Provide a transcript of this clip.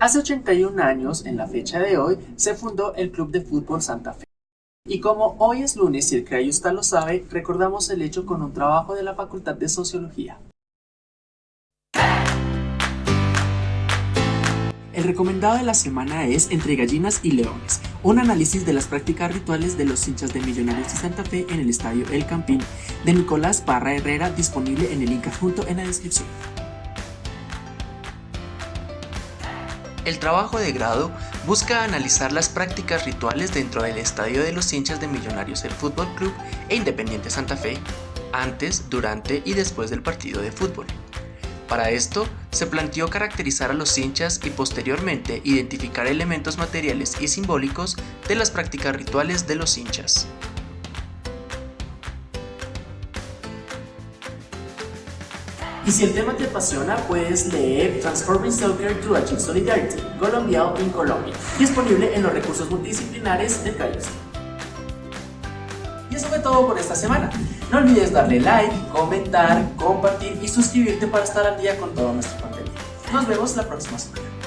Hace 81 años, en la fecha de hoy, se fundó el Club de Fútbol Santa Fe. Y como hoy es lunes y el Crayusta lo sabe, recordamos el hecho con un trabajo de la Facultad de Sociología. El recomendado de la semana es Entre gallinas y leones, un análisis de las prácticas rituales de los hinchas de Millonarios y Santa Fe en el estadio El Campín, de Nicolás Parra Herrera, disponible en el link adjunto en la descripción. El trabajo de grado busca analizar las prácticas rituales dentro del estadio de los hinchas de Millonarios del Fútbol Club e Independiente Santa Fe, antes, durante y después del partido de fútbol. Para esto, se planteó caracterizar a los hinchas y posteriormente identificar elementos materiales y simbólicos de las prácticas rituales de los hinchas. Y si el tema te apasiona, puedes leer Transforming Soccer to Achieve Solidarity, Colombiano en Colombia, disponible en los recursos multidisciplinares de CAIUS. Y eso fue todo por esta semana. No olvides darle like, comentar, compartir y suscribirte para estar al día con todo nuestro contenido. Nos vemos la próxima semana.